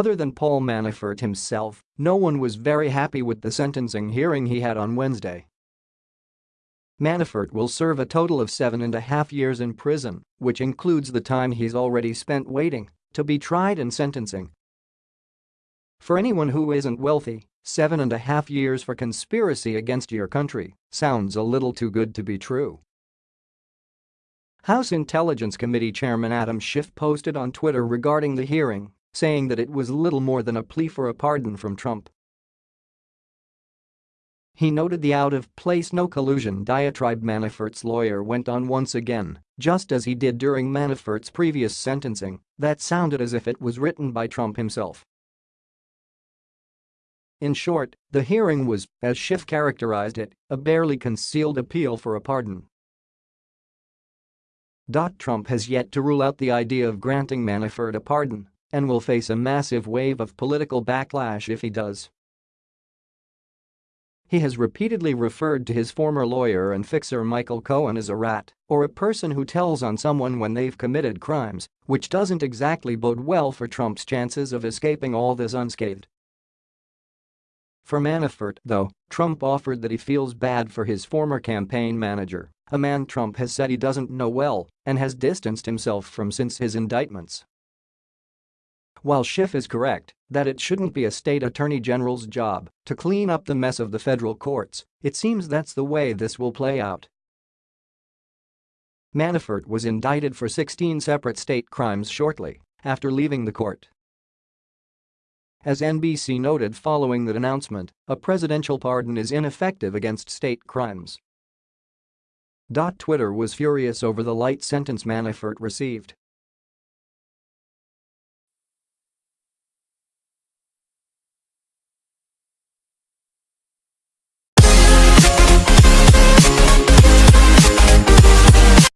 Other than Paul Manafort himself, no one was very happy with the sentencing hearing he had on Wednesday. Manafort will serve a total of seven and a half years in prison, which includes the time he's already spent waiting to be tried and sentencing. For anyone who isn't wealthy, seven and a half years for conspiracy against your country sounds a little too good to be true. House Intelligence Committee Chairman Adam Schiff posted on Twitter regarding the hearing, saying that it was little more than a plea for a pardon from Trump. He noted the out-of-place no collusion diatribe Manafort's lawyer went on once again, just as he did during Manafort's previous sentencing, that sounded as if it was written by Trump himself. In short, the hearing was, as Schiff characterized it, a barely concealed appeal for a pardon. Trump has yet to rule out the idea of granting Manafort a pardon and will face a massive wave of political backlash if he does. He has repeatedly referred to his former lawyer and fixer Michael Cohen as a rat or a person who tells on someone when they've committed crimes, which doesn't exactly bode well for Trump's chances of escaping all this unscathed. For Manafort, though, Trump offered that he feels bad for his former campaign manager, a man Trump has said he doesn't know well and has distanced himself from since his indictments. While Schiff is correct that it shouldn't be a state attorney general's job to clean up the mess of the federal courts, it seems that's the way this will play out. Manafort was indicted for 16 separate state crimes shortly after leaving the court. As NBC noted following that announcement, a presidential pardon is ineffective against state crimes. Twitter was furious over the light sentence Manafort received